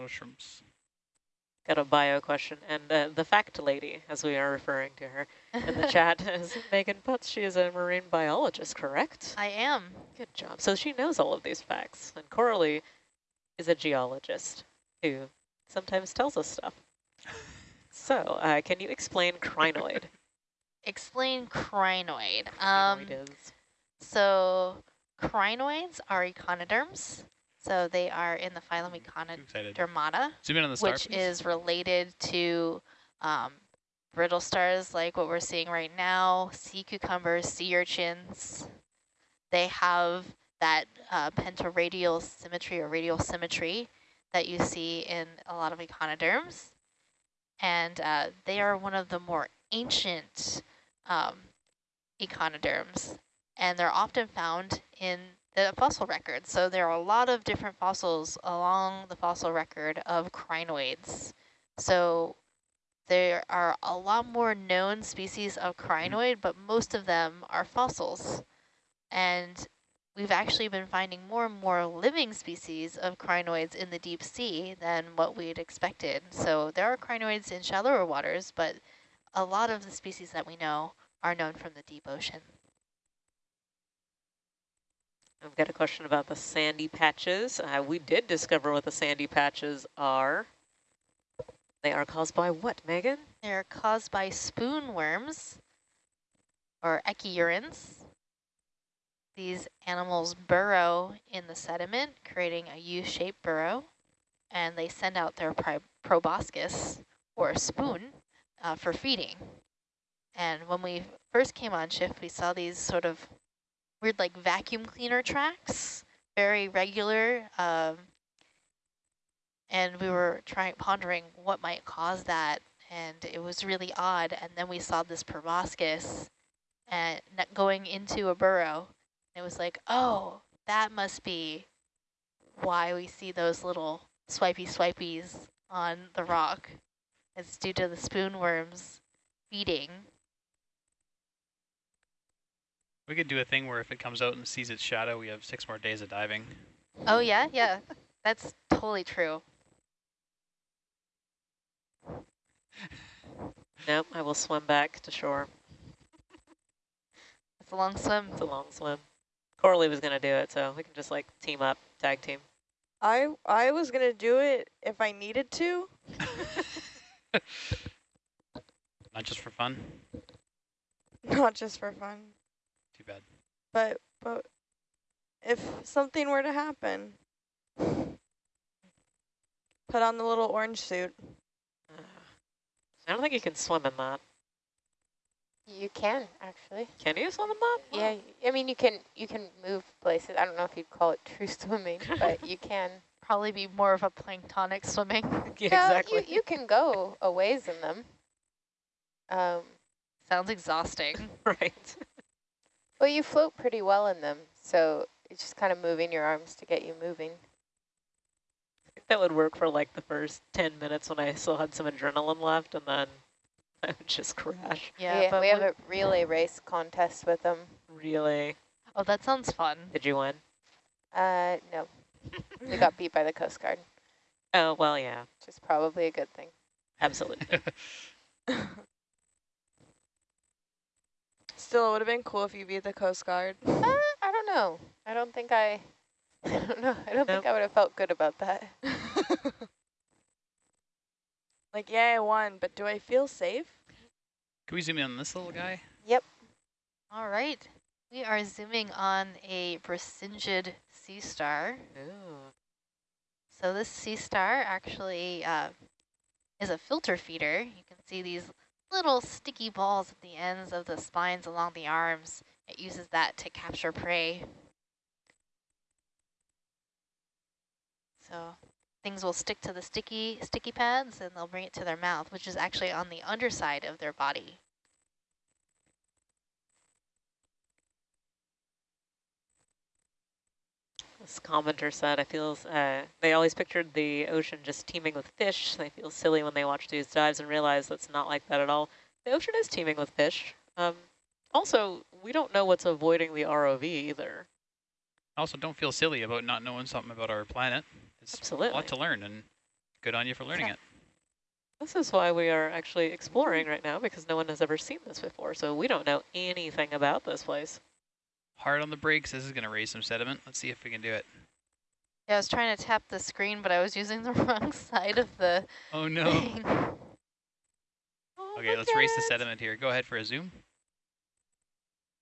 lot of shrimps. Got a bio question. And uh, the fact lady, as we are referring to her in the chat, is Megan Putz. She is a marine biologist, correct? I am. Good job. So she knows all of these facts. And Coralie is a geologist who sometimes tells us stuff. So uh, can you explain crinoid? Explain crinoid. Um, is. So crinoids are echinoderms. So they are in the phylum Echinodermata, Zoom in on the star, which please. is related to um, brittle stars like what we're seeing right now, sea cucumbers, sea urchins. They have that uh, pentaradial symmetry or radial symmetry that you see in a lot of echinoderms. And uh, they are one of the more ancient um, echinoderms, and they're often found in the fossil record. So there are a lot of different fossils along the fossil record of crinoids. So there are a lot more known species of mm-hmm. crinoid, but most of them are fossils. And we've actually been finding more and more living species of crinoids in the deep sea than what we'd expected. So there are crinoids in shallower waters, but a lot of the species that we know are known from the deep ocean. I've got a question about the sandy patches. Uh, we did discover what the sandy patches are. They are caused by what, Megan? They're caused by spoon worms or echiurans. These animals burrow in the sediment, creating a U-shaped burrow, and they send out their proboscis or spoon uh, for feeding. And when we first came on shift, we saw these sort of weird like vacuum cleaner tracks, very regular. Um, and we were trying pondering what might cause that. And it was really odd. And then we saw this proboscis and going into a burrow. It was like, oh, that must be why we see those little swipey swipies on the rock. It's due to the spoon worms feeding. We could do a thing where if it comes out and sees its shadow, we have six more days of diving. Oh, yeah? Yeah, that's totally true. Nope, I will swim back to shore. It's a long swim. It's a long swim. Coralie was going to do it, so we can just like team up, tag team. I I was gonna do it if I needed to. Not just for fun. Not just for fun. Too bad. But but if something were to happen, put on the little orange suit. Uh, I don't think you can swim in that. You can actually. Can you swim in that? Yeah, I mean you can you can move places. I don't know if you'd call it true swimming, but you can. Probably be more of a planktonic swimming. yeah, exactly. You, you can go a ways in them. Um, Sounds exhausting. right. Well, you float pretty well in them, so it's just kind of moving your arms to get you moving. That would work for like the first 10 minutes when I still had some adrenaline left, and then I would just crash. Yeah, we, but we have a relay race contest with them. Really? oh, that sounds fun. Did you win? Uh, no, we got beat by the Coast Guard, Oh, well, yeah, which is probably a good thing. absolutely. Still, it would have been cool if you beat the Coast Guard. Uh, I don't know. I don't think I. I don't know. I don't think I would have felt good about that. like, yeah, I won, but do I feel safe? Can we zoom in on this little guy? Yep. All right. We are zooming on a Brisingid sea star. Ooh. So this sea star actually uh, is a filter feeder. You can see these little sticky balls at the ends of the spines along the arms. It uses that to capture prey. So things will stick to the sticky sticky pads and they'll bring it to their mouth, which is actually on the underside of their body. This commenter said, I feel, uh, they always pictured the ocean just teeming with fish. They feel silly when they watch these dives and realize that's not like that at all. The ocean is teeming with fish. Um, also, we don't know what's avoiding the ROV either. Also, don't feel silly about not knowing something about our planet. It's a lot to learn, and Good on you for learning it. This is why we are actually exploring right now because no one has ever seen this before. So we don't know anything about this place. Hard on the brakes. This is going to raise some sediment. Let's see if we can do it. Yeah, I was trying to tap the screen, but I was using the wrong side of the Oh, no. thing. Oh, Okay, let's at race the sediment here. Go ahead for a zoom.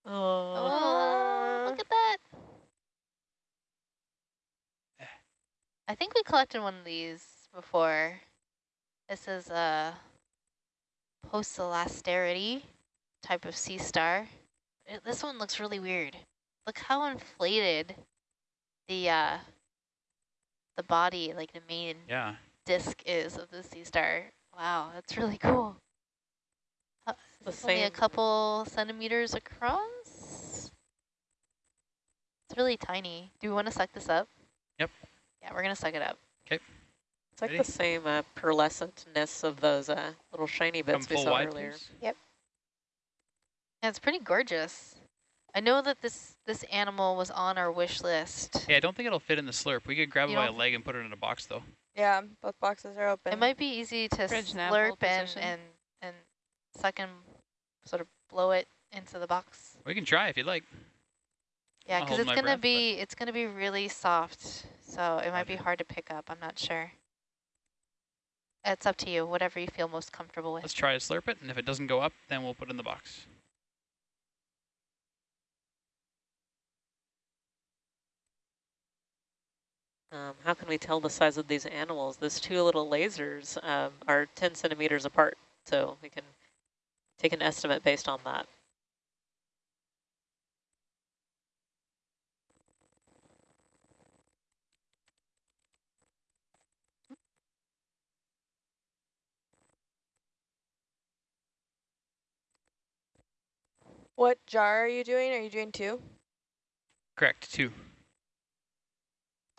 Oh, Oh, look at that. I think we collected one of these before. This is a post-elasticity type of sea star. It- this one looks really weird. Look how inflated the uh, the body, like the main Yeah. disc is of the sea star. Wow, that's really cool. Uh, the it's only a couple centimeters across. It's really tiny. Do we want to suck this up? Yep. Yeah, we're gonna suck it up. Okay. It's like Ready? the same uh, pearlescentness of those uh, little shiny Come bits we saw wide, earlier. please. Yeah, it's pretty gorgeous. I know that this this animal was on our wish list. Yeah, I don't think it'll fit in the slurp. We could grab it by a leg and put it in a box, though. Yeah, both boxes are open. It might be easy to Bridge slurp and, and and suck and sort of blow it into the box. We can try if you'd like. Yeah, because it's gonna breath, but- be it's gonna be really soft, so it might be hard to pick up. I'm not sure. It's up to you, whatever you feel most comfortable with. Let's try to slurp it, and if it doesn't go up, then we'll put it in the box. Um, how can we tell the size of these animals? These two little lasers um, are 10 centimeters apart, so we can take an estimate based on that. What jar are you doing? Are you doing two? Correct, two.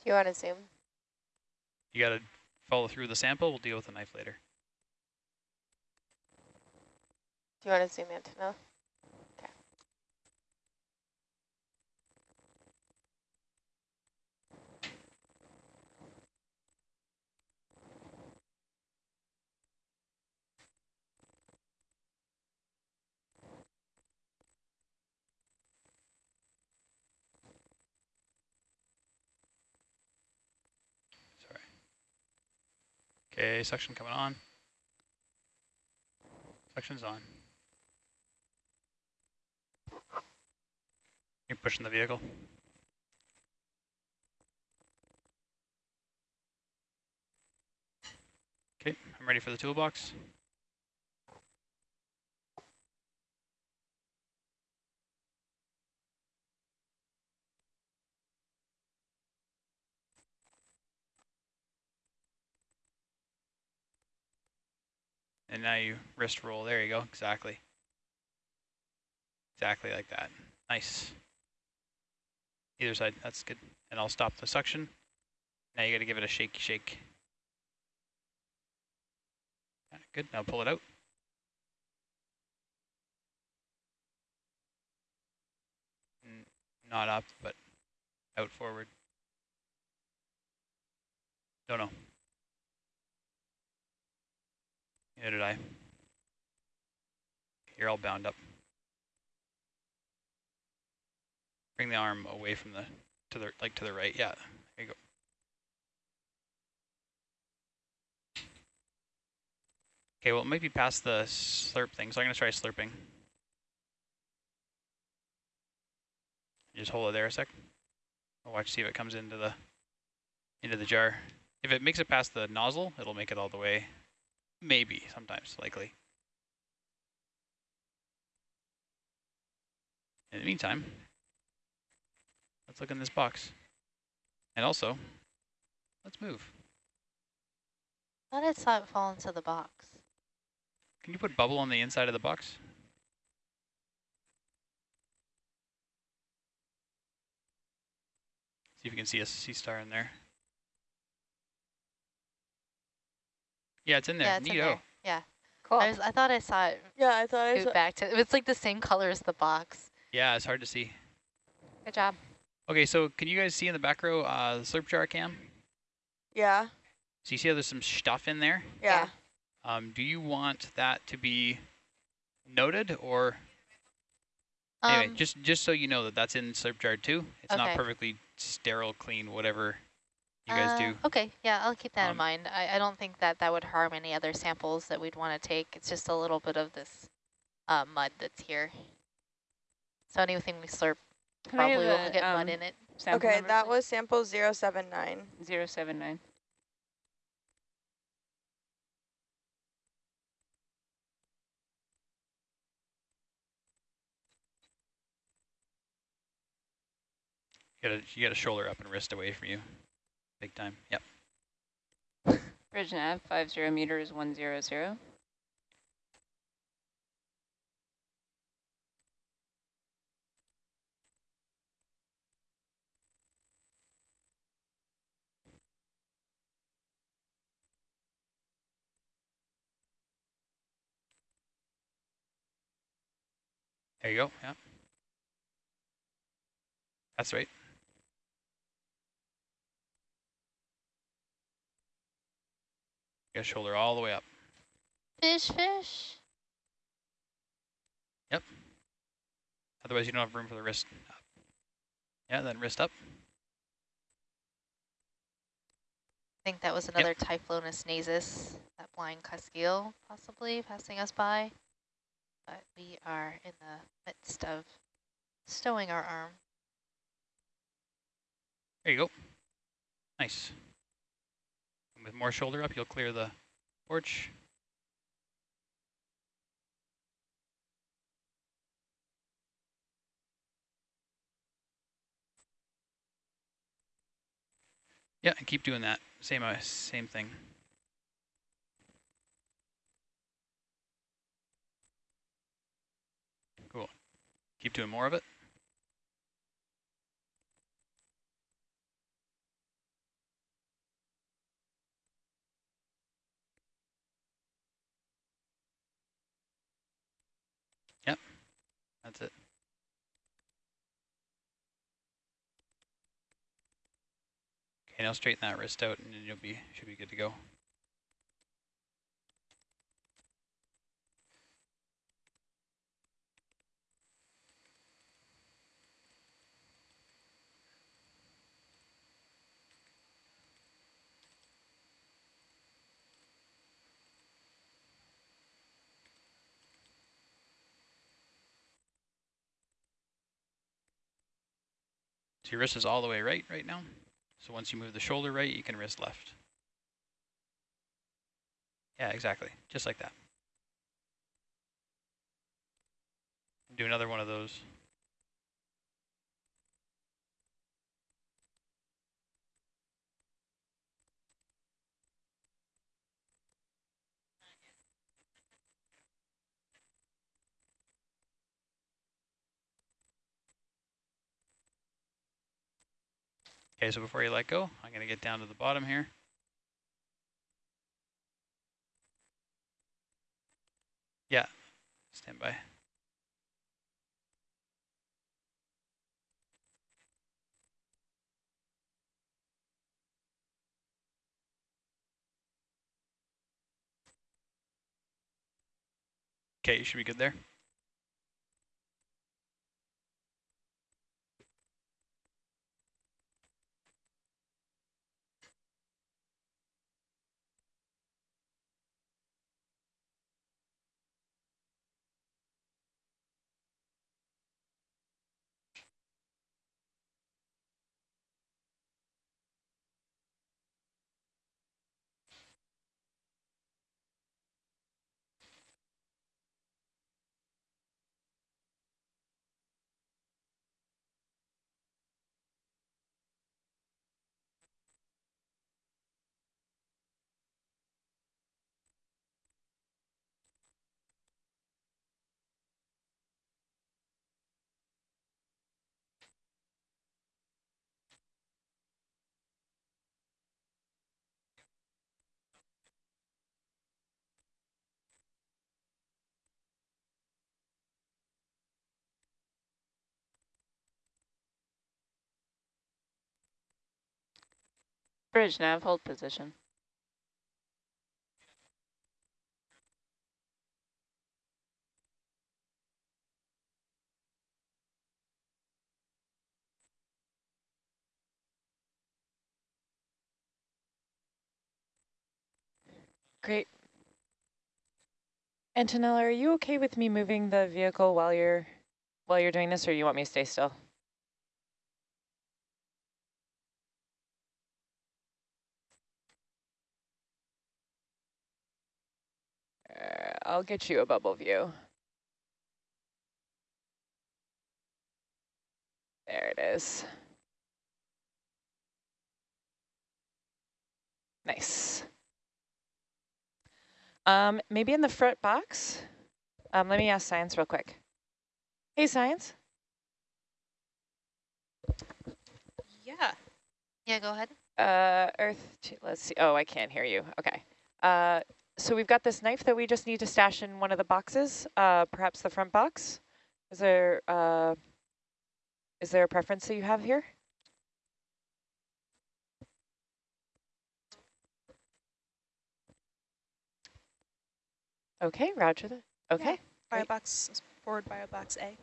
Do you want to zoom? You got to follow through the sample. We'll deal with the knife later. Do you want to zoom in to know? Uh, okay, suction coming on. Suction's on. You're pushing the vehicle. Okay, I'm ready for the toolbox. And now you wrist roll. There you go. Exactly. Exactly like that. Nice. Either side. That's good. And I'll stop the suction. Now you got to give it a shake. Yeah, Good. Now pull it out. Not up, but out forward. Don't know. Neither did I. You're all bound up. Bring the arm away from the, to the, like to the right. Yeah, there you go. Okay, well, it might be past the slurp thing, so I'm to try slurping. Just hold it there a sec. I'll watch, see if it comes into the, into the jar. If it makes it past the nozzle, it'll make it all the way Maybe, sometimes, likely. In the meantime, let's look in this box. And also, let's move. I thought I saw it fall into the box. Can you put bubble on the inside of the box? See if you can see a sea star in there. Yeah, it's in there. yeah, it's in there. Yeah, Cool. I, was, I thought I saw it Yeah, I thought I scoot saw. back to. It's like the same color as the box. Yeah, it's hard to see. Good job. Okay, so can you guys see in the back row uh, the slurp jar cam? Yeah. So you see how there's some stuff in there? Yeah. Um, do you want that to be noted or anyway, Um, just just so you know that that's in slurp jar too. It's not perfectly sterile, clean, whatever you guys uh, do. Okay, yeah, I'll keep that in Um, mind. I, I don't think that that would harm any other samples that we'd want to take. It's just a little bit of this uh, mud that's here. So anything we slurp Can I have probably will a, get mud um, in it. Okay, number, that please? was sample 079. 079. You got you got a shoulder up and wrist away from you, big time. Yep. Bridge nav, 50 meters, 100. There you go. Yeah. That's right. Got shoulder all the way up. Fish, fish. Yep. Otherwise, you don't have room for the wrist up. Yeah, then wrist up. I think that was another Typhlonus nasus, that blind cuskeel possibly passing us by. But we are in the midst of stowing our arm. There you go. Nice. With more shoulder up, you'll clear the porch. Yeah, and keep doing that. Same, uh, same thing. Cool. Keep doing more of it. That's it. Okay, now straighten that wrist out and then you'll be should be good to go. So your wrist is all the way right right now. So once you move the shoulder right, you can wrist left. Yeah, exactly. Just like that. Do another one of those. Okay, so before you let go, I'm going to get down to the bottom here. Yeah, stand by. Okay, you should be good there. Bridge nav, hold position. Great. Antonella, are you okay with me moving the vehicle while you're while you're doing this, or do you want me to stay still? I'll get you a bubble view. There it is. Nice. Um, maybe in the front box. Um, let me ask science real quick. Hey, science. Yeah. Yeah, go ahead. Uh, Earth, let's see. Oh, I can't hear you. Okay. Uh, so we've got this knife that we just need to stash in one of the boxes, uh, perhaps the front box. Is there, uh, is there a preference that you have here? Okay, roger that. Okay. Bio Great. box forward bio box A.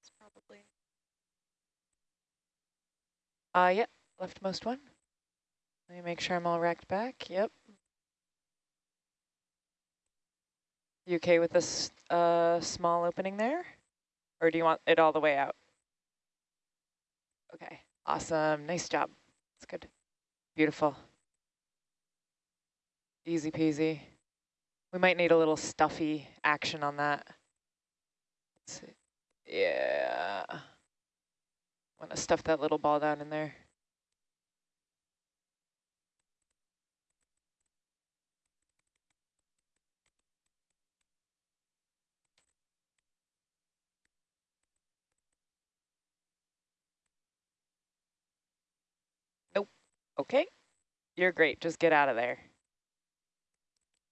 It's probably Uh, yep, leftmost one. Let me make sure I'm all racked back. Yep. You okay with this uh, small opening there? Or do you want it all the way out? Okay, awesome. Nice job. That's good. Beautiful. Easy peasy. We might need a little stuffy action on that. Let's see. Yeah. Want to stuff that little ball down in there. Nope. Okay. You're great. Just get out of there.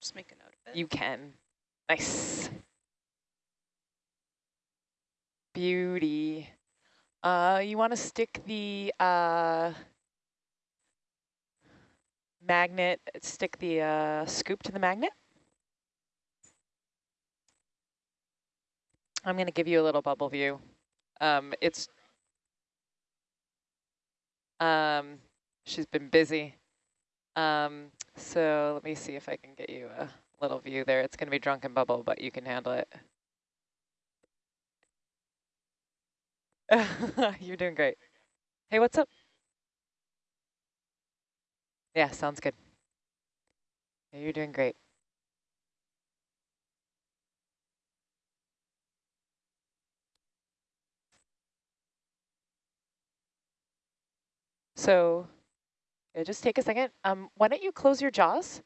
just make a note of it. You can. Nice. Beauty. Uh, you want to stick the uh, magnet, stick the uh, scoop to the magnet? I'm going to give you a little bubble view. Um, it's, um, she's been busy. Um, so let me see if I can get you a little view there. It's going to be drunken bubble, but you can handle it. You're doing great. Hey, what's up? Yeah, sounds good. You're doing great. So, yeah, just take a second. Um, why don't you close your jaws?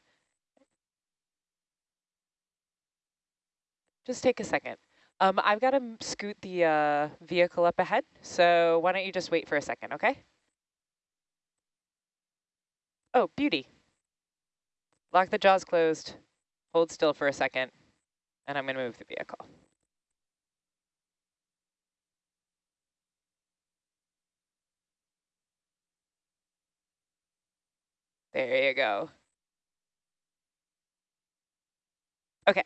Just take a second. Um, I've got to scoot the uh, vehicle up ahead, so why don't you just wait for a second, okay? Oh, beauty. Lock the jaws closed, hold still for a second, and I'm going to move the vehicle. There you go. Okay.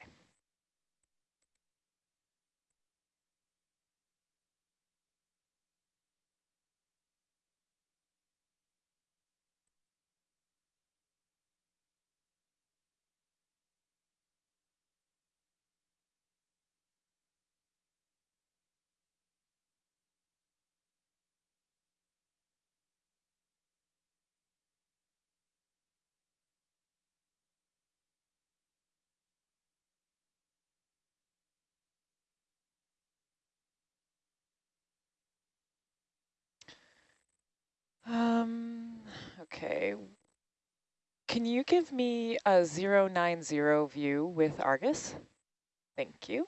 Um, okay. Can you give me a 090 view with Argus? Thank you.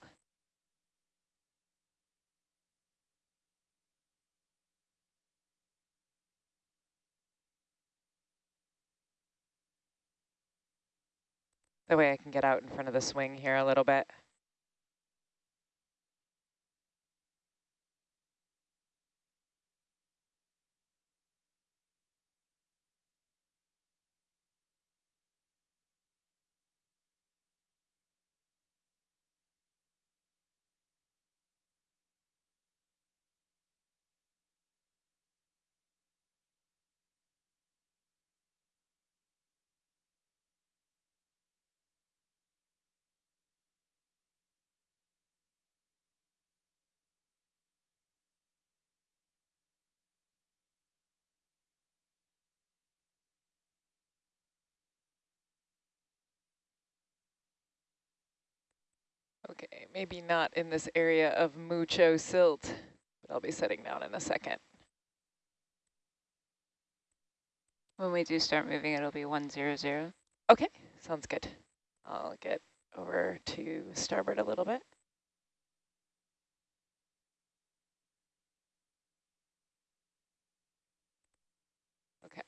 That way I can get out in front of the swing here a little bit. Okay, maybe not in this area of mucho silt, but I'll be setting down in a second. When we do start moving, it'll be 100. Okay, sounds good. I'll get over to starboard a little bit. Okay.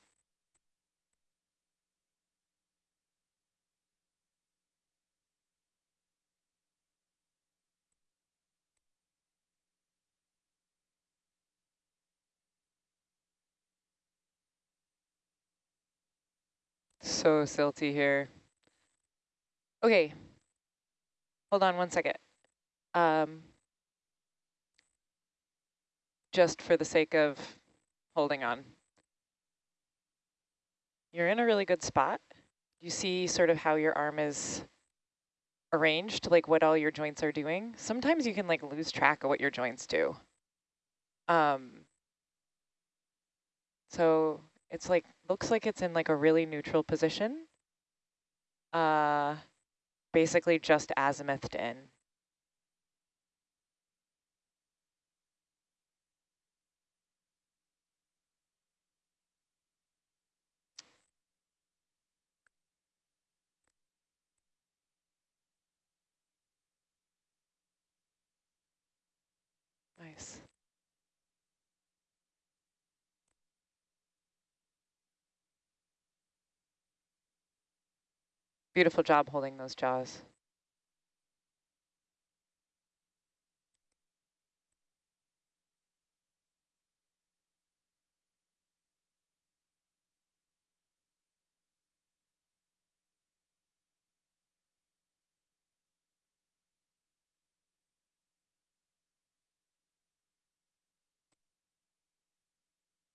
So silty here. Okay. Hold on one second. Um, just for the sake of holding on. You're in a really good spot. You see sort of how your arm is arranged, like what all your joints are doing. Sometimes you can like lose track of what your joints do. Um, so it's like, looks like it's in like a really neutral position. Uh, basically just azimuthed in. Nice. Beautiful job holding those jaws.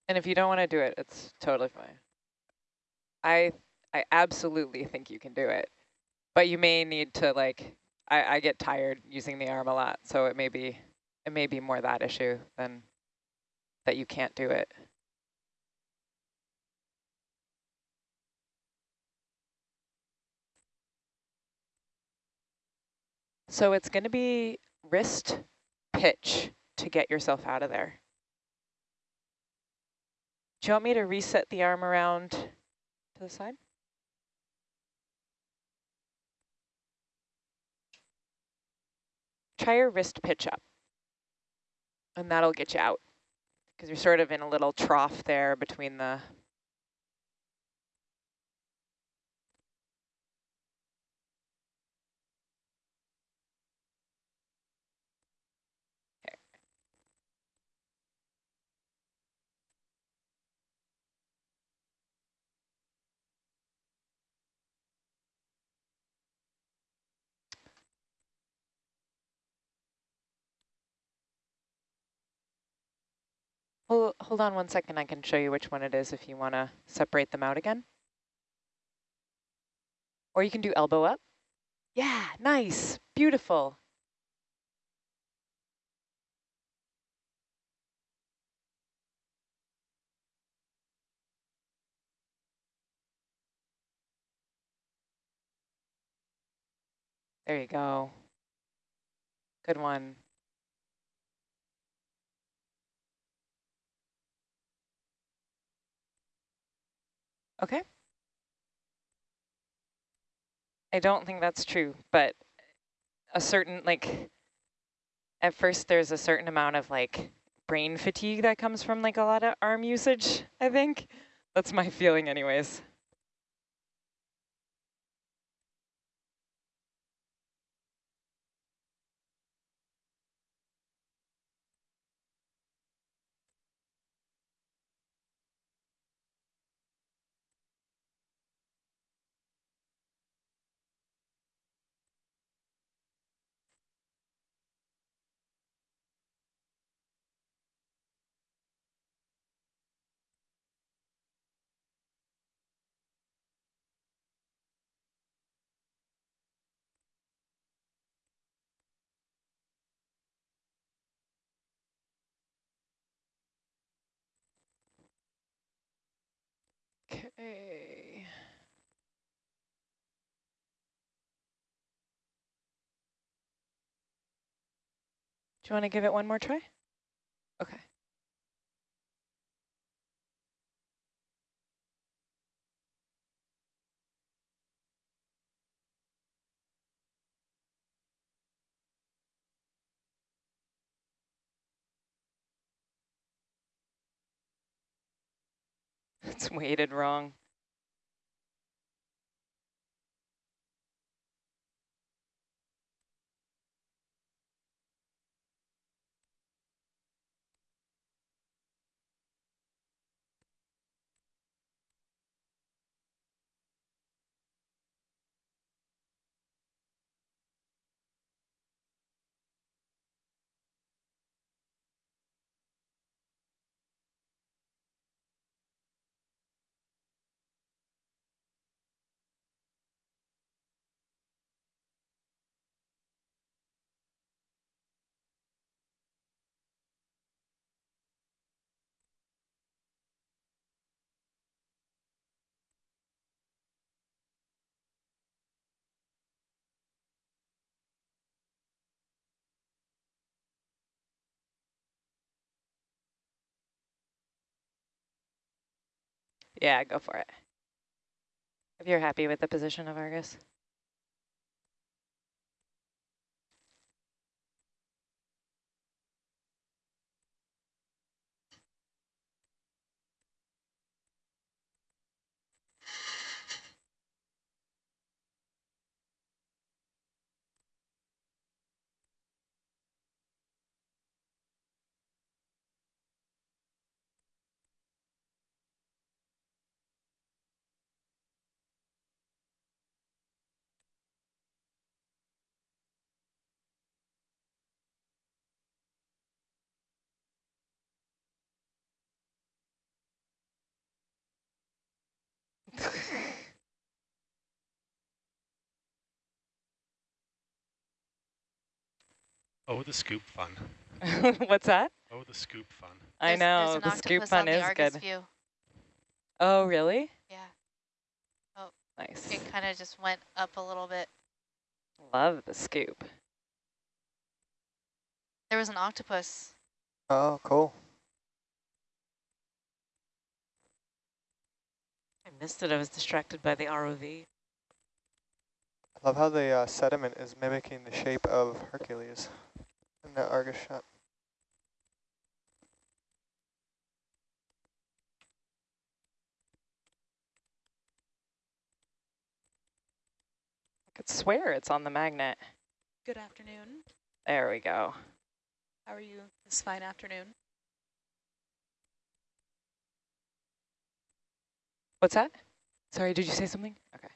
And if you don't want to do it, it's totally fine. I I absolutely think you can do it, but you may need to like, I, I get tired using the arm a lot, so it may be, it may be more that issue than that you can't do it. So it's going to be wrist pitch to get yourself out of there. Do you want me to reset the arm around to the side? Try your wrist pitch up, and that'll get you out because you're sort of in a little trough there between the Hold, hold on one second. I can show you which one it is if you want to separate them out again. Or you can do elbow up. Yeah, nice, beautiful. There you go. Good one. Okay. I don't think that's true, but a certain, like, at first there's a certain amount of, like, brain fatigue that comes from, like, a lot of arm usage, I think. That's my feeling anyways. Okay. Do you want to give it one more try? Okay. It's weighted wrong. Yeah, go for it. If you're happy with the position of Argus. Oh, the scoop fun. What's that? Oh, the scoop fun. I There's- there's know, an the scoop fun the is Argus good. View. Oh, really? Yeah, Oh, Nice. it kind of just went up a little bit. Love the scoop. There was an octopus. Oh, cool. I missed it. I was distracted by the ROV. I love how the uh, sediment is mimicking the shape of Hercules in that Argus shot. I could swear it's on the magnet. Good afternoon. There we go. How are you this fine afternoon? What's that? Sorry, did you say something? Okay.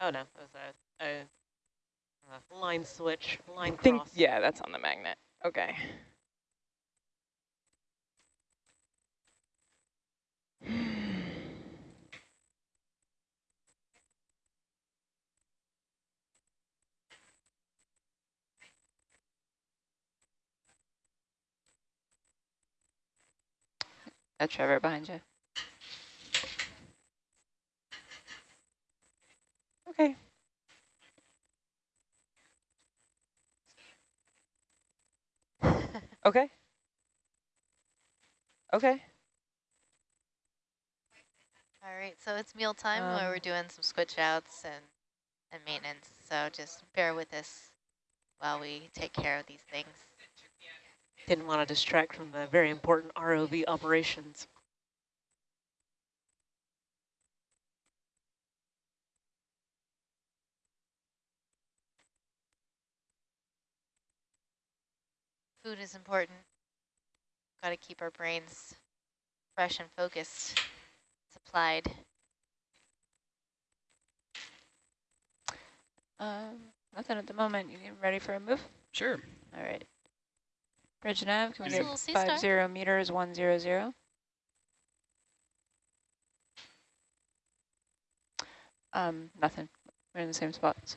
Oh no, it was a, a, a Uh, line switch, line Think, cross. yeah, that's on the magnet. Okay. That's Trevor behind you. Okay. Okay. Okay. All right, so it's meal time where we're Um, doing some switch outs and, and maintenance. So just bear with us while we take care of these things. Didn't want to distract from the very important ROV operations. Food is important. Got to keep our brains fresh and focused, supplied. Um, nothing at the moment. You ready for a move? Sure. All right. Bridge nav, can we There's a get little sea star. five zero meters, one zero zero? Um, nothing. We're in the same spot. So.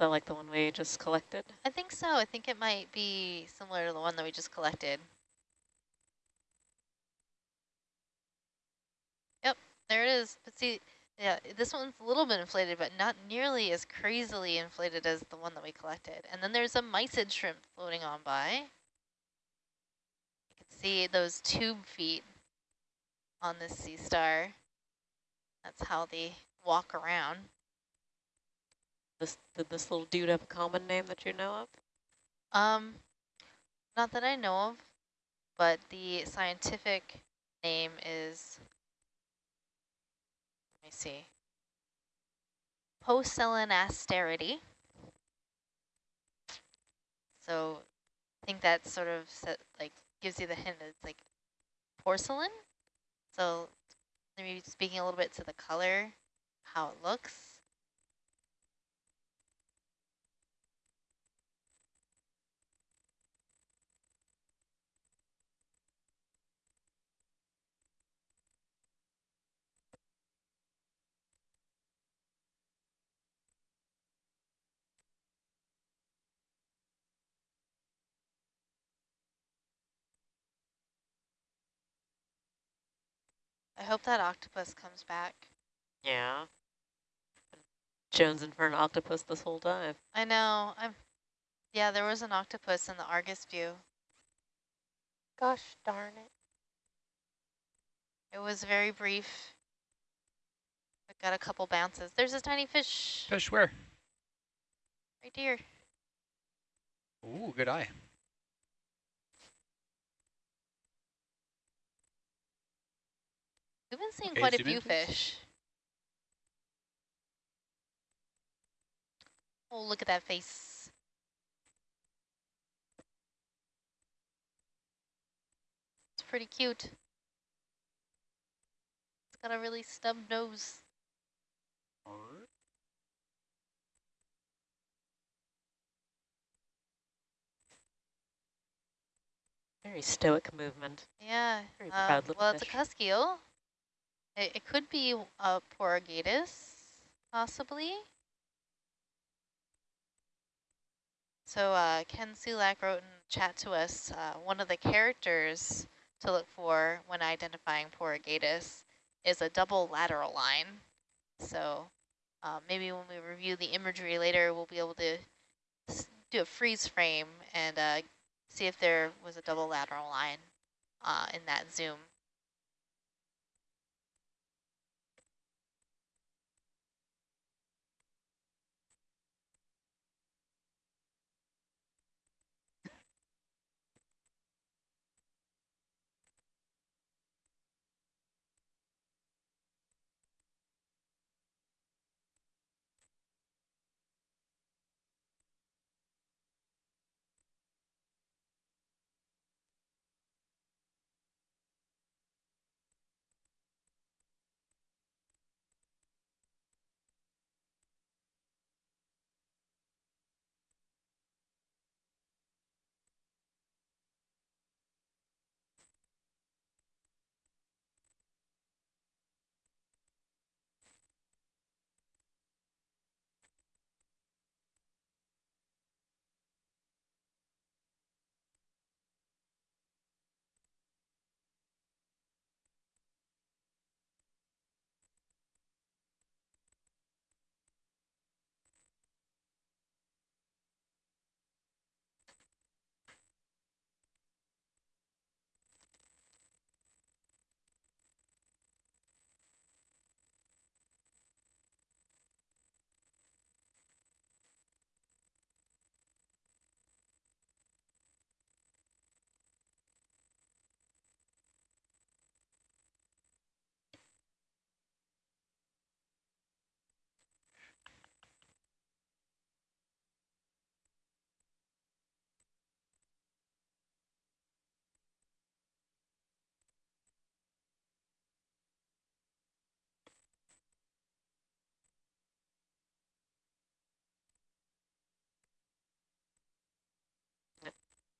That like the one we just collected? I think so. I think it might be similar to the one that we just collected. Yep, there it is. But see, Yeah, this one's a little bit inflated, but not nearly as crazily inflated as the one that we collected. And then there's a mysid shrimp floating on by. You can see those tube feet on this sea star. That's how they walk around. This did this little dude have a common name that you know of? Um, not that I know of, but the scientific name is, let me see, Poecilinasterida. So I think that sort of set, like gives you the hint it's like porcelain. So maybe speaking a little bit to the color, how it looks. I hope that octopus comes back. Yeah. Jonesing for an octopus this whole dive. I know. I'm. Yeah, there was an octopus in the Argus view. Gosh darn it. It was very brief. I got a couple bounces. There's a tiny fish Fish where? right here. Ooh, good eye. We've been seeing Okay, quite a zoom in, few fish. Oh, look at that face. It's pretty cute. It's got a really stub nose. Very stoic movement. Yeah. Very um, proud little well, it's a fish. It, it could be a Porogadus, possibly. So uh, Ken Sulak wrote in chat to us, uh, one of the characters to look for when identifying Porogadus is a double lateral line. So uh, maybe when we review the imagery later, we'll be able to do a freeze frame and uh, see if there was a double lateral line uh, in that zoom.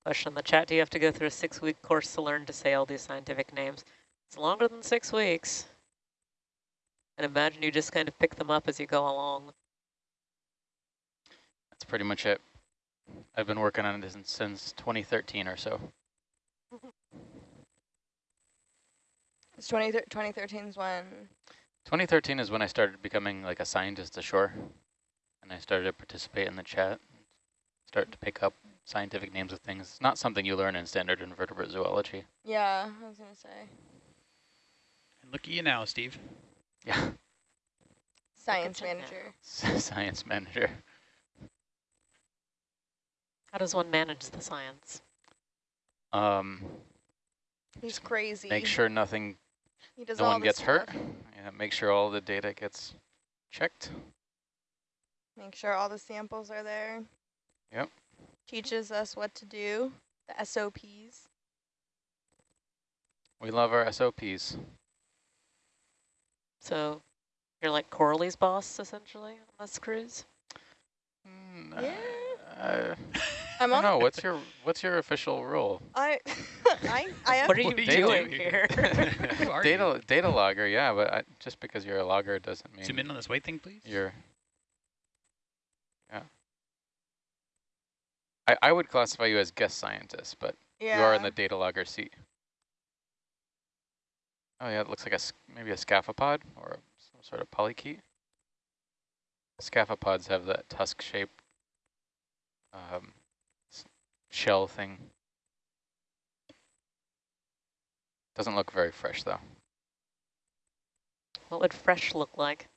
Question in the chat, do you have to go through a six-week course to learn to say all these scientific names? It's longer than six weeks. And imagine you just kind of pick them up as you go along. That's pretty much it. I've been working on this since, since 2013 or so. It's 20, 2013 is when 2013 is when I started becoming like a scientist ashore, and I started to participate in the chat, start to pick up scientific names of things. It's not something you learn in standard invertebrate zoology. Yeah, I was gonna say. And look at you now, Steve. Yeah, Science at you now. manager. science manager. How does one manage the science? Um, He's crazy. make sure nothing, he does no all one this gets hurt. Yeah, make sure all the data gets checked. Make sure all the samples are there. Yep. Teaches us what to do. The SOPs. We love our SOPs. So you're like Coralie's boss, essentially, on this cruise? Mm, Yeah. Uh, I'm I don't know. What's your what's your official role? I, I, I have. What are you What are you doing doing here? Are data you? data logger, yeah, but I, just because you're a logger doesn't mean Zoom in on this white thing, please. you're. Yeah. I I would classify you as guest scientist, but yeah. you are in the data logger seat. Oh yeah, it looks like a s- maybe a scaphopod or some sort of polychaete. Scaphopods have that tusk shape um, shell thing. Doesn't look very fresh though. What would fresh look like?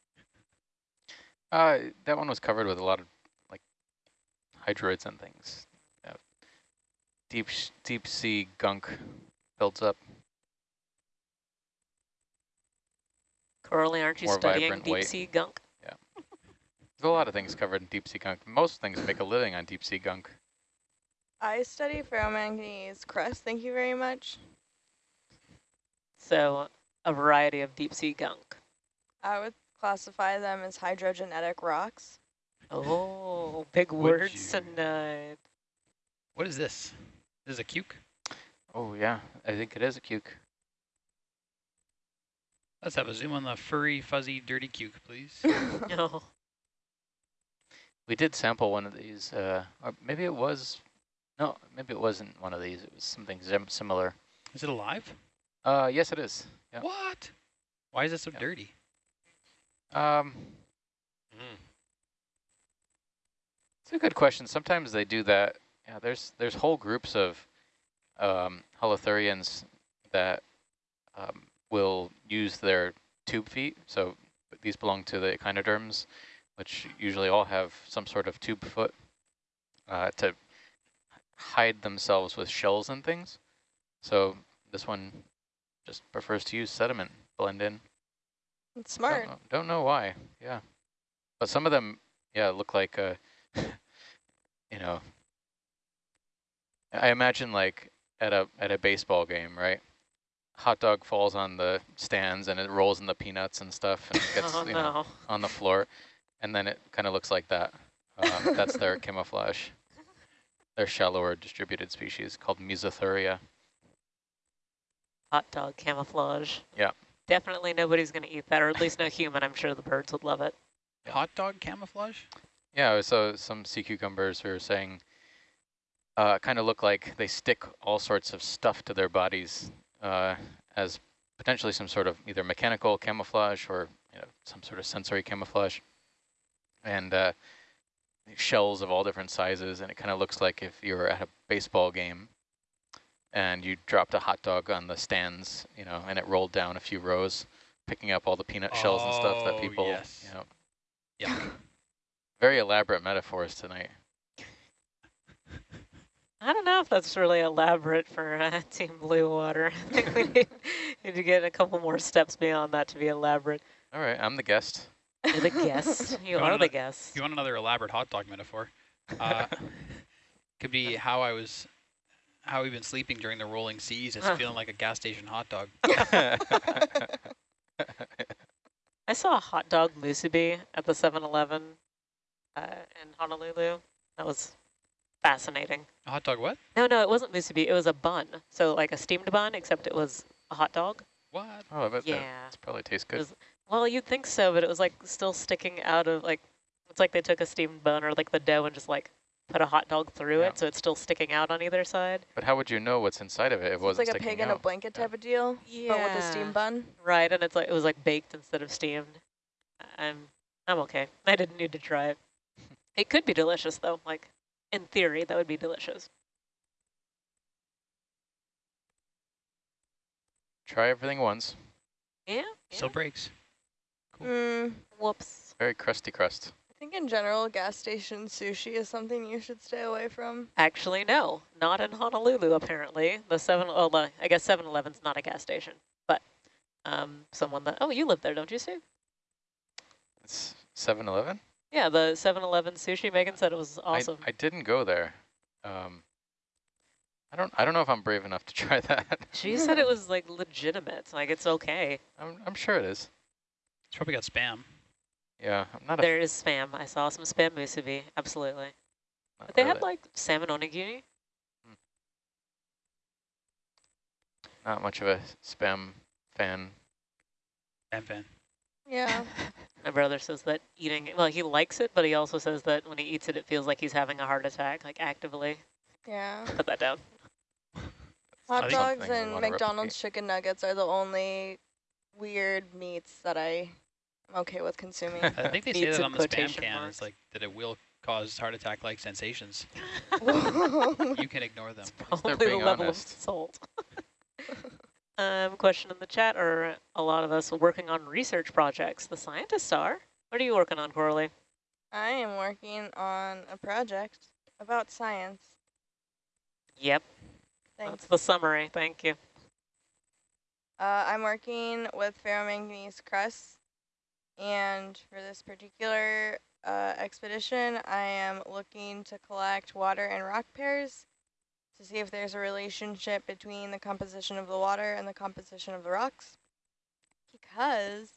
Uh, that one was covered with a lot of like hydroids and things. Yeah. Deep sh deep sea gunk builds up. Coralie, aren't you More studying deep white. sea gunk? Yeah. There's a lot of things covered in deep sea gunk. Most things make a living on deep sea gunk. I study ferromanganese crust. Thank you very much. So a variety of deep sea gunk. I would classify them as hydrogenetic rocks. Oh, big Would words you? tonight. What is this? This is a cuke? Oh yeah, I think it is a cuke. Let's have a zoom on the furry, fuzzy, dirty cuke, please. No. We did sample one of these, uh, or maybe it was, no, maybe it wasn't one of these. It was something similar. is it alive? Uh, yes, it is. Yeah. What? Why is it so Yeah. dirty? Um, it's a good question. Sometimes they do that. Yeah, there's there's whole groups of um, holothurians that um, will use their tube feet. So these belong to the echinoderms, which usually all have some sort of tube foot uh, to hide themselves with shells and things. So this one just prefers to use sediment, blend in. It's smart. Don't know, don't know why. Yeah, but some of them, yeah, look like uh, you know. I imagine like at a at a baseball game, right? Hot dog falls on the stands and it rolls in the peanuts and stuff and gets oh you know on the floor, and then it kind of looks like that. Um, that's their camouflage. They're shallower distributed species called Mesothuria. Hot dog camouflage. Yeah. Definitely nobody's going to eat that, or at least no human. I'm sure the birds would love it. Yeah. Hot dog camouflage? Yeah, so some sea cucumbers were saying uh, kind of look like they stick all sorts of stuff to their bodies uh, as potentially some sort of either mechanical camouflage or you know, some sort of sensory camouflage. And uh, shells of all different sizes, and it kind of looks like if you were at a baseball game and you dropped a hot dog on the stands, you know, and it rolled down a few rows, picking up all the peanut shells and stuff that Oh, people, yes. you know, Yeah. very elaborate metaphors tonight. I don't know if that's really elaborate for uh, Team Blue Water. I think we need, need to get a couple more steps beyond that to be elaborate. All right, I'm the guest. You're the guest. You wanna are the guest. You want another elaborate hot dog metaphor, uh, could be how I was, how we've been sleeping during the rolling seas. It's Huh. feeling like a gas station hot dog. I saw a hot dog musubi at the 7-Eleven uh, in Honolulu. That was fascinating. A hot dog what? No, no, it wasn't musubi. It was a bun. So like a steamed bun, except it was a hot dog. What? oh, I bet Yeah. that probably tastes good. was- Well, you'd think so, but it was like still sticking out of like, it's like they took a steamed bun or like the dough and just like put a hot dog through Yeah. it, so it's still sticking out on either side. But how would you know what's inside of it it It's wasn't like a sticking pig in a out? blanket type of deal, but with a steam bun. Right, and it's like it was like baked instead of steamed. I'm I'm okay. I didn't need to try it. It could be delicious though. Like in theory, that would be delicious. Try everything once. Yeah. Still breaks. Mm, Whoops. Very crusty crust. I think in general, gas station sushi is something you should stay away from. Actually, no, not in Honolulu. Apparently, the seven. Oh, the, I guess 7-Eleven's not a gas station, but um, someone that. Oh, you live there, don't you, Sue? It's 7-Eleven? Yeah, the 7-Eleven sushi. Megan said it was awesome. I, I didn't go there. Um, I don't. I don't know if I'm brave enough to try that. she said it was like legitimate. Like it's okay. I'm. I'm sure it is. It's probably got spam. Yeah, I'm not. There is spam. I saw some spam musubi. Absolutely. A, But they really- had like salmon onigiri. not much of a spam fan. Spam fan. Yeah. My brother says that eating, well, he likes it, but he also says that when he eats it, it feels like he's having a heart attack, like actively. Yeah. Put that down. Hot dogs and wanna McDonald's chicken nuggets are the only weird meats that I am okay with consuming. I think they say that on the spam can. marks. It's like that it will cause heart attack-like sensations. You can ignore them. It's Probably the level honest. of salt. Um, question in the chat, or a lot of us working on research projects. The scientists are. What are you working on, Coralie? I am working on a project about science. Yep, Thanks. that's the summary. Thank you. Uh, I'm working with ferromanganese crusts, and for this particular uh, expedition, I am looking to collect water and rock pairs to see if there's a relationship between the composition of the water and the composition of the rocks. Because,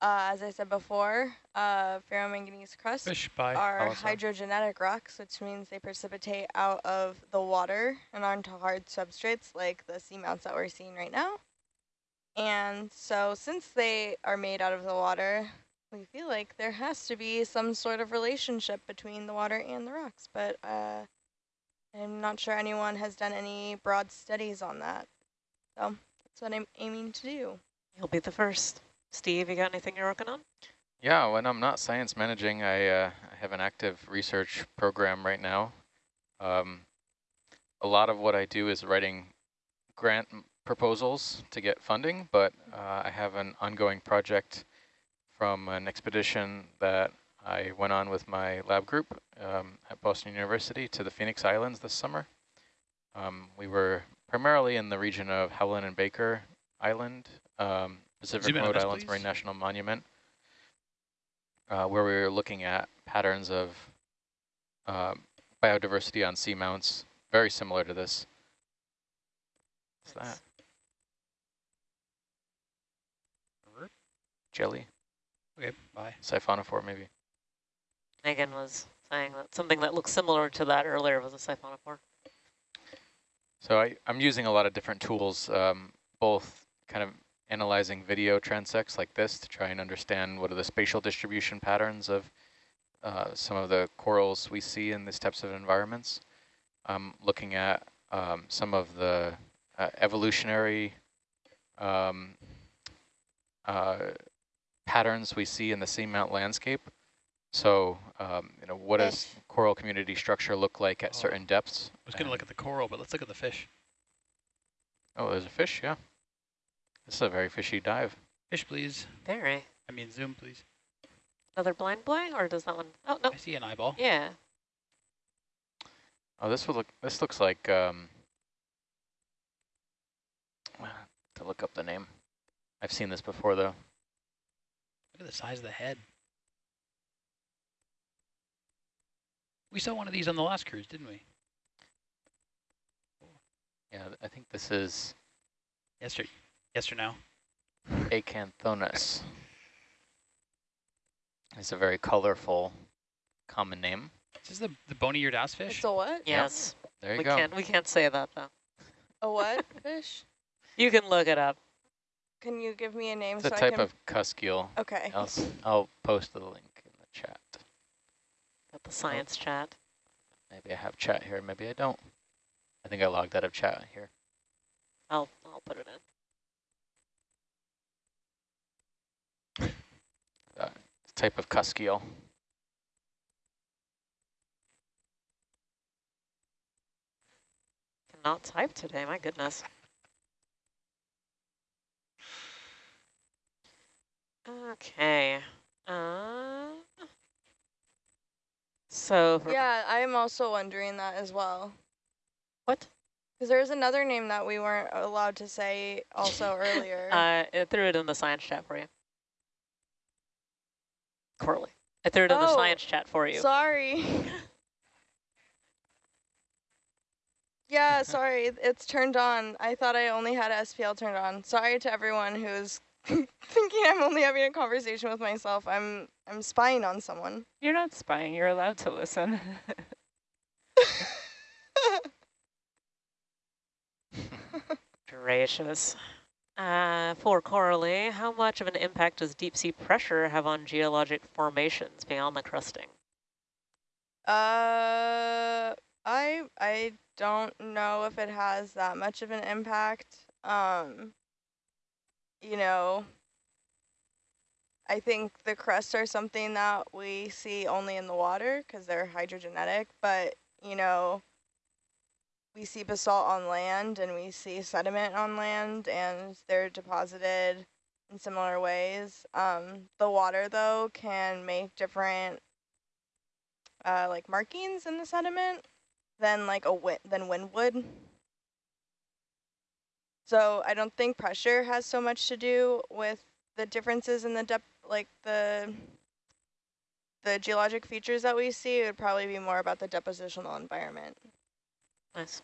uh, as I said before, uh, ferromanganese crusts are Alisa. hydrogenetic rocks, which means they precipitate out of the water and onto hard substrates like the seamounts that we're seeing right now. And so since they are made out of the water, we feel like there has to be some sort of relationship between the water and the rocks, but uh, I'm not sure anyone has done any broad studies on that. So that's what I'm aiming to do. You'll be the first. Steve, you got anything you're working on? Yeah, when I'm not science managing, I, uh, I have an active research program right now. Um, a lot of what I do is writing grant proposals to get funding, but uh, I have an ongoing project from an expedition that I went on with my lab group um, at Boston University to the Phoenix Islands this summer. Um, we were primarily in the region of Howland and Baker Island, um, Pacific Remote Islands please. Marine National Monument, uh, where we were looking at patterns of um, biodiversity on seamounts, very similar to this. What's that? Jelly, Okay, bye. siphonophore maybe. Megan was saying that something that looks similar to that earlier was a siphonophore. So I, I'm using a lot of different tools, um, both kind of analyzing video transects like this to try and understand what are the spatial distribution patterns of uh, some of the corals we see in these types of environments. Um, looking at um, some of the uh, evolutionary um, uh, patterns we see in the seamount landscape. So, um, you know, what does coral community structure look like at Oh. certain depths? I was going to look at the coral, but let's look at the fish. Oh, there's a fish, yeah. This is a very fishy dive. Fish, please. Very. I mean, zoom, please. Another blind boy, or does that one? Oh, no. I see an eyeball. Yeah. Oh, this would look. This looks like. Um, to look up the name. I've seen this before though. Look at the size of the head. We saw one of these on the last cruise, didn't we? Yeah, I think this is Yes or, yes or no? Acanthonus. It's a very colorful, common name. Is this the, the bony-eared ass fish? It's a what? Yes. There you we go. can't we can't say that though. A what fish? You can look it up. Can you give me a name It's a so I type can? of cuskeel. okay. I'll, s- I'll post the link in the chat. Got the science chat. Maybe I have chat here, maybe I don't. I think I logged out of chat here. I'll, I'll put it in. Uh, type of cusk eel. Cannot type today, my goodness. Okay. Uh, so Yeah, I'm also wondering that as well. what? Because there's another name that we weren't allowed to say also earlier. Uh, I threw it in the science chat for you. Coralie. I threw it in the Oh, science chat for you. Sorry. yeah, sorry. It's turned on. I thought I only had SPL turned on. Sorry to everyone who's thinking I'm only having a conversation with myself. I'm I'm spying on someone. You're not spying. You're allowed to listen. Gracious. Uh, for Coralie, how much of an impact does deep sea pressure have on geologic formations beyond the crusting? Uh, I I don't know if it has that much of an impact. Um, you know, I think the crusts are something that we see only in the water because they're hydrogenetic, but you know, we see basalt on land and we see sediment on land and they're deposited in similar ways. Um, the water though can make different uh, like markings in the sediment than like a wind than wind would. So I don't think pressure has so much to do with the differences in the depth, like the the geologic features that we see. It would probably be more about the depositional environment. Nice.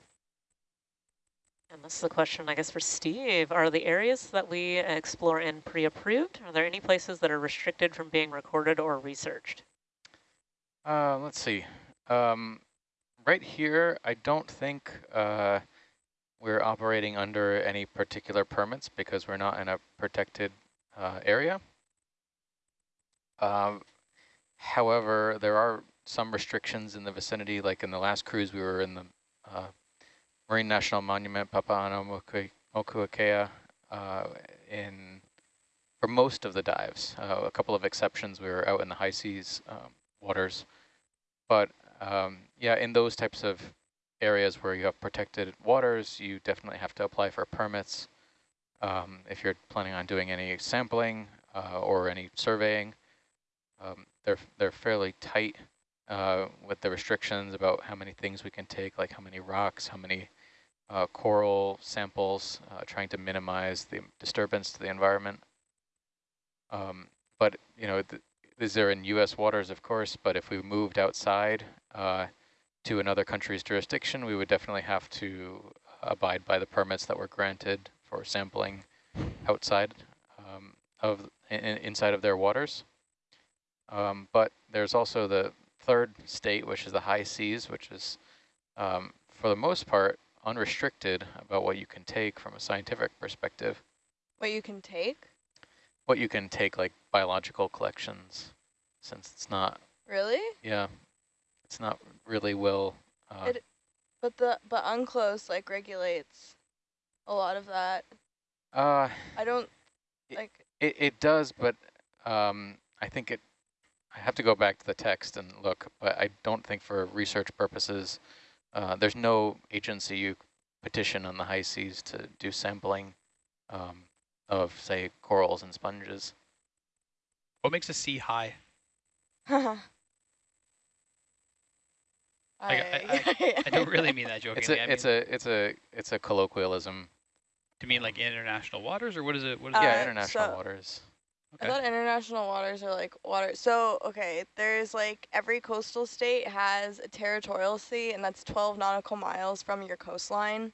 And this is a question, I guess, for Steve. Are the areas that we explore in pre-approved? Are there any places that are restricted from being recorded or researched? Uh, let's see. Um, right here, I don't think uh, we're operating under any particular permits because we're not in a protected uh, area. Um, however, there are some restrictions in the vicinity, like in the last cruise we were in the uh, Marine National Monument, Papahānaumokuākea, uh, in for most of the dives. Uh, a couple of exceptions, we were out in the high seas um, waters. But um, yeah, in those types of areas where you have protected waters, you definitely have to apply for permits. Um, if you're planning on doing any sampling uh, or any surveying, um, they're they're fairly tight uh, with the restrictions about how many things we can take, like how many rocks, how many uh, coral samples, uh, trying to minimize the disturbance to the environment. Um, but you know, th these are in U.S. waters, of course. But if we moved outside uh, to another country's jurisdiction, we would definitely have to abide by the permits that were granted for sampling outside um, of in, inside of their waters. Um, but there's also the third state, which is the high seas, which is, um, for the most part, unrestricted about what you can take from a scientific perspective. What you can take? What you can take, like biological collections, since it's not. Really? Yeah, it's not really well. Uh, it, but the but UNCLOS like regulates a lot of that. Uh, I don't like. It it does, but um, I think it. I have to go back to the text and look, but I don't think for research purposes, uh, there's no agency you petition on the high seas to do sampling um, of, say, corals and sponges. What makes a sea high? I, I, I, I, don't really mean that jokingly. It's a I it's a it's a it's a colloquialism. Do you mean like international waters, or what is it? What is Uh, yeah, international so- waters. I thought international waters are like water. So, okay, there's like every coastal state has a territorial sea, and that's 12 nautical miles from your coastline.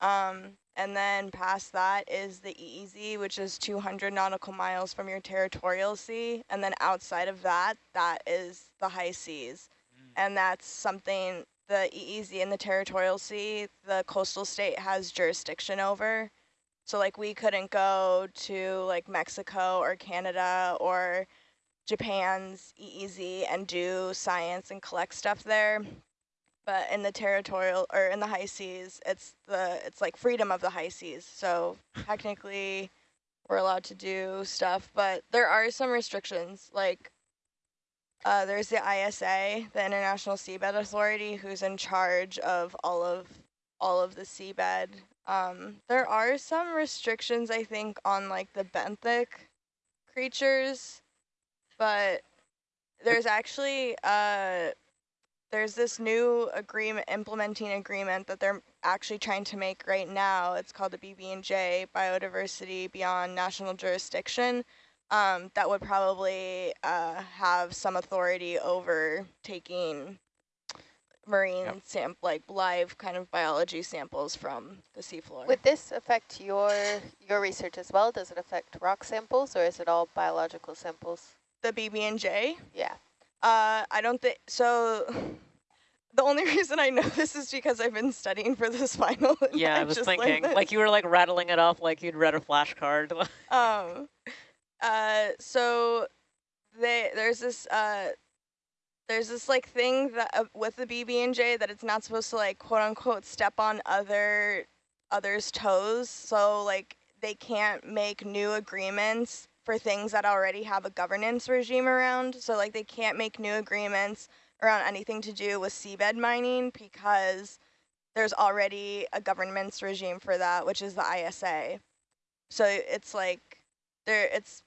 Um, and then past that is the EEZ, which is 200 nautical miles from your territorial sea. And then outside of that, that is the high seas. Mm. And that's something the EEZ and the territorial sea, the coastal state has jurisdiction over. So like we couldn't go to like Mexico or Canada or Japan's EEZ and do science and collect stuff there but in the territorial or in the high seas, it's the it's like freedom of the high seas. So technically, we're allowed to do stuff, but there are some restrictions. Like uh, there's the ISA, the International Seabed Authority, who's in charge of all of all of the seabed. Um, there are some restrictions, I think, on like the benthic creatures, but there's actually uh, there's this new agreement, implementing agreement that they're actually trying to make right now. It's called the BBNJ, Biodiversity Beyond National Jurisdiction. Um, that would probably uh, have some authority over taking marine Yep. sam like live kind of biology samples from the seafloor. Would this affect your your research as well? Does it affect rock samples or is it all biological samples? the BBNJ, Yeah. Uh, I don't think so. The only reason I know this is because I've been studying for this final. Yeah, I was just thinking, this. like you were like rattling it off like you'd read a flashcard. um, uh, so they there's this uh, there's this like thing that uh, with the BB and J that it's not supposed to like quote unquote step on other others' toes. So like they can't make new agreements for things that already have a governance regime around. So like they can't make new agreements around anything to do with seabed mining because there's already a governance regime for that, which is the ISA. So it's like there it's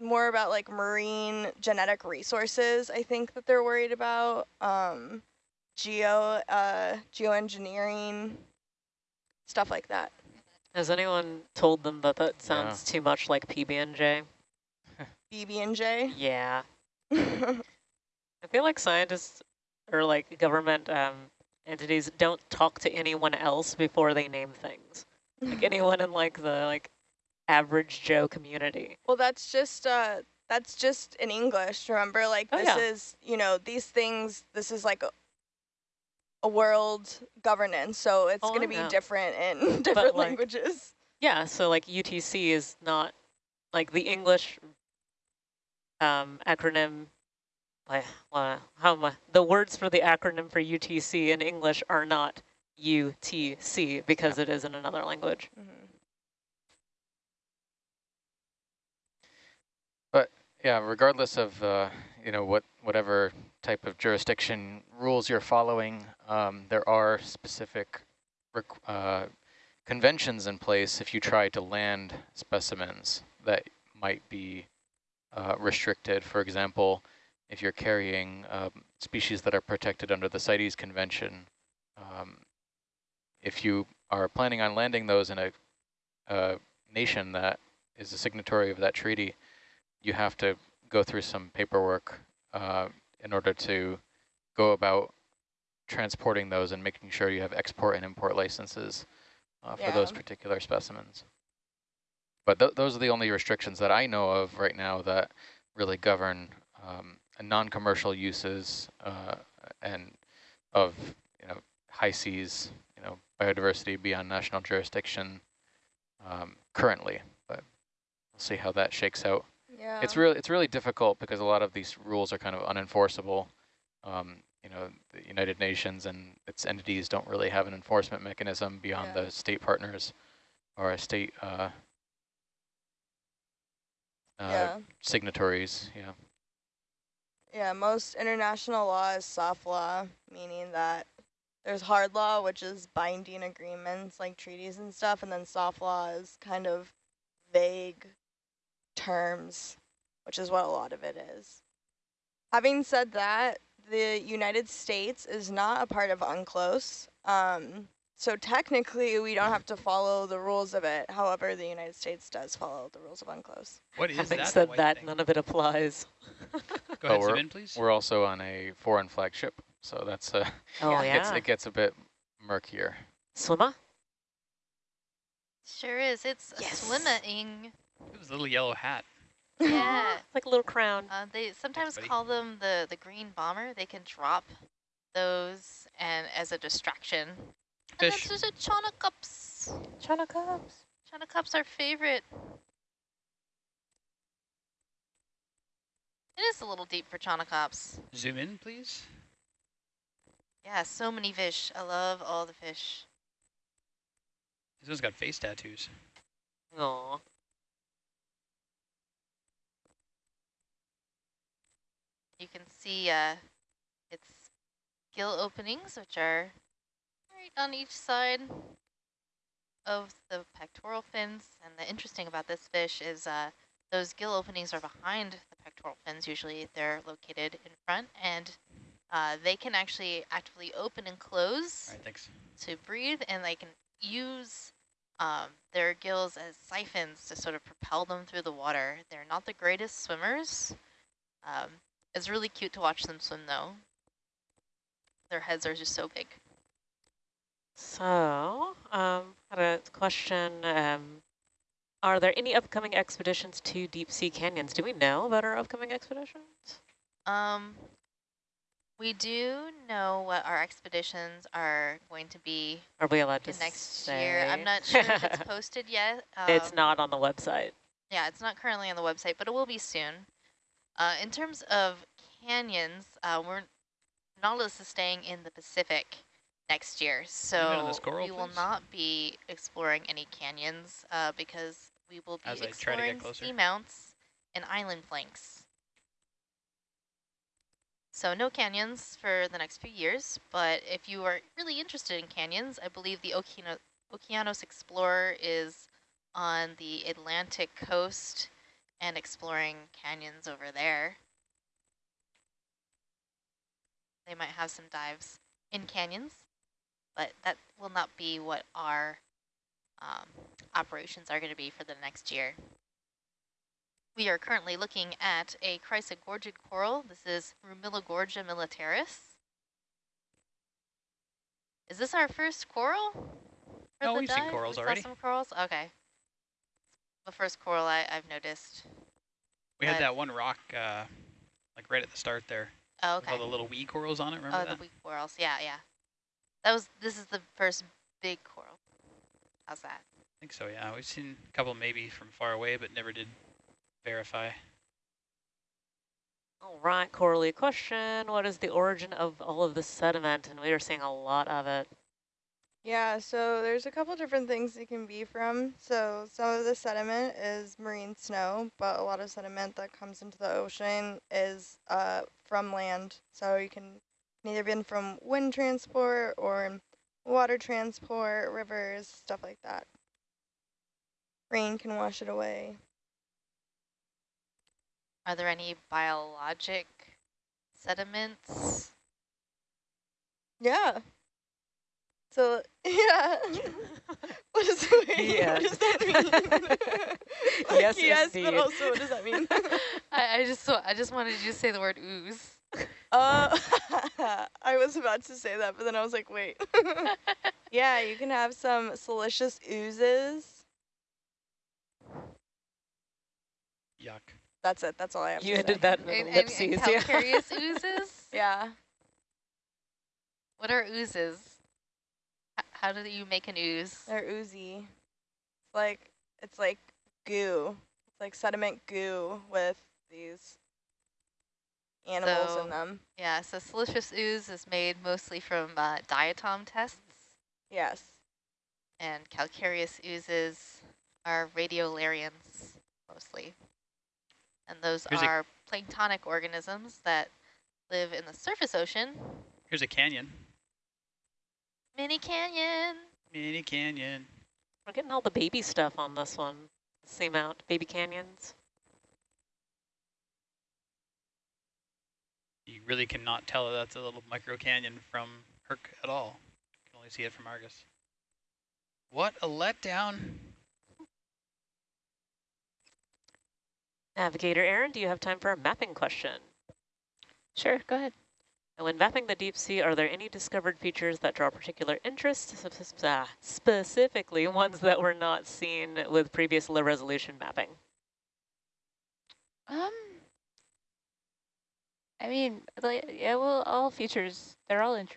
more about like marine genetic resources, I think that they're worried about. Um geo uh geoengineering, stuff like that. Has anyone told them that that sounds too much like PB&J? BB and J. Yeah. I feel like scientists or like government um, entities don't talk to anyone else before they name things. Like anyone in like the like average Joe community. Well, that's just uh, that's just in English. Remember, like Oh, this yeah. is you know these things. This is like a, a world governance, so it's Oh, going to be know. different in different languages. Yeah, so like UTC is not like the English um, acronym. Like, uh, how am I? The words for the acronym for UTC in English are not UTC because it is in another language. Yeah, regardless of uh, you know what whatever type of jurisdiction rules you're following, um, there are specific uh, conventions in place if you try to land specimens that might be uh, restricted. For example, if you're carrying um, species that are protected under the CITES Convention, um, if you are planning on landing those in a, a nation that is a signatory of that treaty, you have to go through some paperwork uh, in order to go about transporting those and making sure you have export and import licenses uh, for those particular specimens. But th those are the only restrictions that I know of right now that really govern um, non-commercial uses uh, and of you know high seas, you know biodiversity beyond national jurisdiction um, currently. But we'll see how that shakes out. Yeah. It's really it's really difficult because a lot of these rules are kind of unenforceable. Um, you know, the United Nations and its entities don't really have an enforcement mechanism beyond Yeah. the state partners or a state uh, uh, yeah. signatories. Yeah. Yeah, most international law is soft law, meaning that there's hard law, which is binding agreements like treaties and stuff, and then soft law is kind of vague terms, which is what a lot of it is. Having said that, the United States is not a part of UNCLOS, um, so technically we don't have to follow the rules of it. However, the United States does follow the rules of UNCLOS. What is Having that said that, thing? none of it applies. Go Oh, ahead, zoom we're- in, please. We're also on a foreign flagship, so that's a, Oh it, gets, yeah, it gets a bit murkier. swimmer. Sure is. It's a Yes. swimming. It was a little yellow hat. Yeah. It's like a little crown. Uh, they sometimes buddy. call them the, the green bomber. They can drop those and as a distraction. Fish. And Fish. that's just a Chaunacops. China cups. Chaunacops are favorite. It is a little deep for Chaunacops. Zoom in, please. Yeah, so many fish. I love all the fish. This one's got face tattoos. Aw. You can see uh, its gill openings, which are right on each side of the pectoral fins. And the interesting about this fish is uh, those gill openings are behind the pectoral fins. Usually they're located in front, and uh, they can actually actively open and close right, to breathe, and they can use um, their gills as siphons to sort of propel them through the water. They're not the greatest swimmers. Um, it's really cute to watch them swim, though. Their heads are just so big. So, um, had a question. Um, are there any upcoming expeditions to deep sea canyons? Do we know about our upcoming expeditions? Um, we do know what our expeditions are going to be Are we allowed to next say? year. I'm not sure if it's posted yet. it's Um, not on the website. Yeah, it's not currently on the website, but it will be soon. Uh, in terms of canyons, uh, we're Nautilus is staying in the Pacific next year, Leave it on so coral, we will please. not be exploring any canyons uh, because we will be As I try to get exploring closer. seamounts and island flanks. So no canyons for the next few years, but if you are really interested in canyons, I believe the Okeano Okeanos Explorer is on the Atlantic coast and exploring canyons over there. They might have some dives in canyons, but that will not be what our um, operations are going to be for the next year. We are currently looking at a chrysogorgid coral. This is Rumilogorgia militaris. Is this our first coral? No, we've seen dive? corals We already. some corals? Okay. The first coral I, I've noticed. We had that one rock, uh, like right at the start there. Oh, with okay. All the little wee corals on it. Remember Oh, that? the weak corals. Yeah, yeah. That was. This is the first big coral. How's that? I think so. Yeah, we've seen a couple maybe from far away, but never did verify. All right, Coralie, question. What is the origin of all of the sediment? And we are seeing a lot of it. Yeah, so there's a couple different things it can be from. So some of the sediment is marine snow, but a lot of sediment that comes into the ocean is uh, from land. So you can either been from wind transport or water transport, rivers, stuff like that. Rain can wash it away. Are there any biologic sediments? Yeah. So yeah. what does that mean? Yes. What does that mean? Like, Yes, yes, indeed. but also what does that mean? I, I just wa- I just wanted you to say the word ooze. Uh, I was about to say that, but then I was like, wait. yeah, you can have some siliceous oozes. Yuck. That's it. That's all I have You to ended that in And, and, and yeah. calcareous oozes? Yeah. What are oozes? H how do you make an ooze? They're oozy. It's like it's like goo. It's like sediment goo with these animals So- in them. Yeah, so siliceous ooze is made mostly from uh, diatom tests, Yes. and calcareous oozes are radiolarians mostly. And those Here's are planktonic organisms that live in the surface ocean. Here's a canyon. Mini canyon. Mini canyon. We're getting all the baby stuff on this one. Seamount, baby canyons. You really cannot tell that that's a little micro canyon from Herc at all. You can only see it from Argus. What a letdown. Navigator Aaron, do you have time for a mapping question? Sure, go ahead. And when mapping the deep sea, are there any discovered features that draw particular interest, sp- sp- specifically ones that were not seen with previous low resolution mapping? Um, I mean, like, yeah, well, all features, they're all interesting.